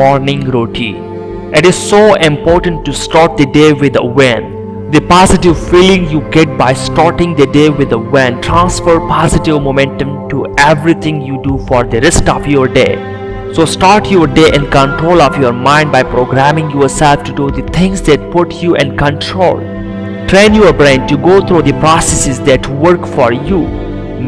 morning routine. It is so important to start the day with a win. The positive feeling you get by starting the day with a win transfer positive momentum to everything you do for the rest of your day. So start your day in control of your mind by programming yourself to do the things that put you in control. Train your brain to go through the processes that work for you.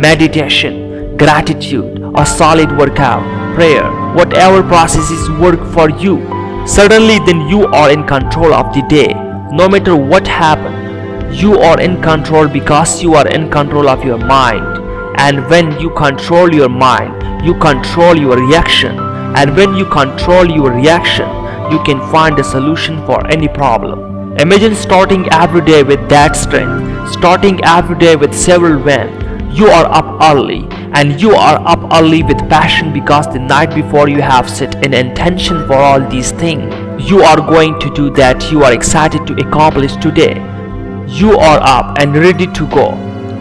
Meditation, gratitude, a solid workout, prayer, whatever processes work for you. Suddenly then you are in control of the day. No matter what happens, you are in control because you are in control of your mind. And when you control your mind, you control your reaction. And when you control your reaction, you can find a solution for any problem. Imagine starting every day with that strength, starting every day with several when You are up early and you are up early with passion because the night before you have set an intention for all these things. You are going to do that you are excited to accomplish today. You are up and ready to go.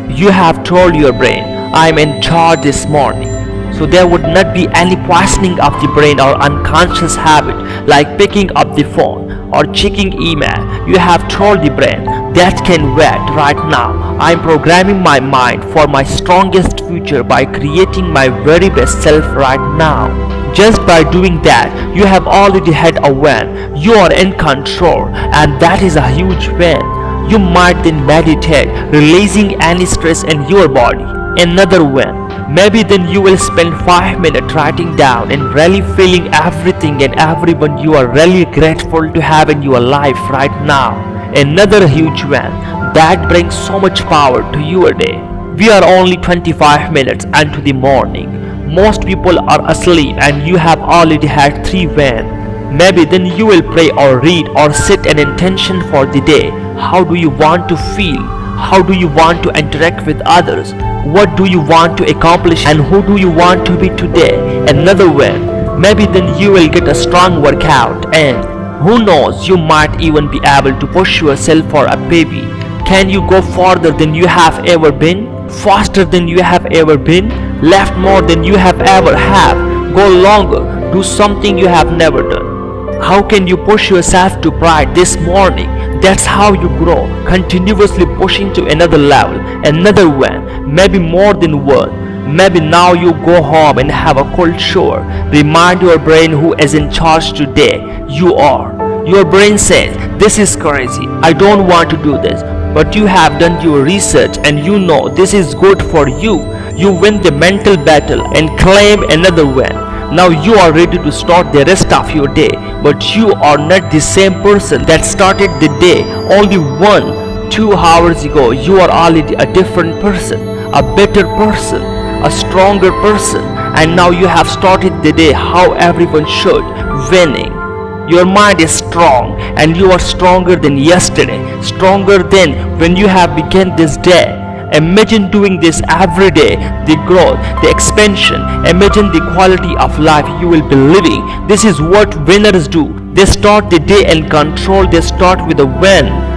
You have told your brain, I am in charge this morning. So there would not be any poisoning of the brain or unconscious habit like picking up the phone or checking email. You have told the brain that can wait right now. I am programming my mind for my strongest future by creating my very best self right now. Just by doing that, you have already had a win. You are in control and that is a huge win. You might then meditate, releasing any stress in your body. Another win. Maybe then you will spend 5 minutes writing down and really feeling everything and everyone you are really grateful to have in your life right now. Another huge win that brings so much power to your day. We are only 25 minutes into the morning. Most people are asleep and you have already had 3 wins. Maybe then you will pray or read or set an intention for the day. How do you want to feel? How do you want to interact with others? What do you want to accomplish and who do you want to be today? Another win. Maybe then you will get a strong workout and who knows you might even be able to push yourself for a baby. Can you go farther than you have ever been? Faster than you have ever been? Left more than you have ever have? Go longer. Do something you have never done. How can you push yourself to pride this morning? That's how you grow, continuously pushing to another level, another one, maybe more than one. Maybe now you go home and have a cold shower. Remind your brain who is in charge today. You are. Your brain says, this is crazy, I don't want to do this. But you have done your research and you know this is good for you. You win the mental battle and claim another win. Now you are ready to start the rest of your day, but you are not the same person that started the day only one, two hours ago. You are already a different person, a better person, a stronger person, and now you have started the day how everyone should, winning. Your mind is strong and you are stronger than yesterday, stronger than when you have begun this day. Imagine doing this every day, the growth, the expansion. Imagine the quality of life you will be living. This is what winners do. They start the day in control, they start with a win.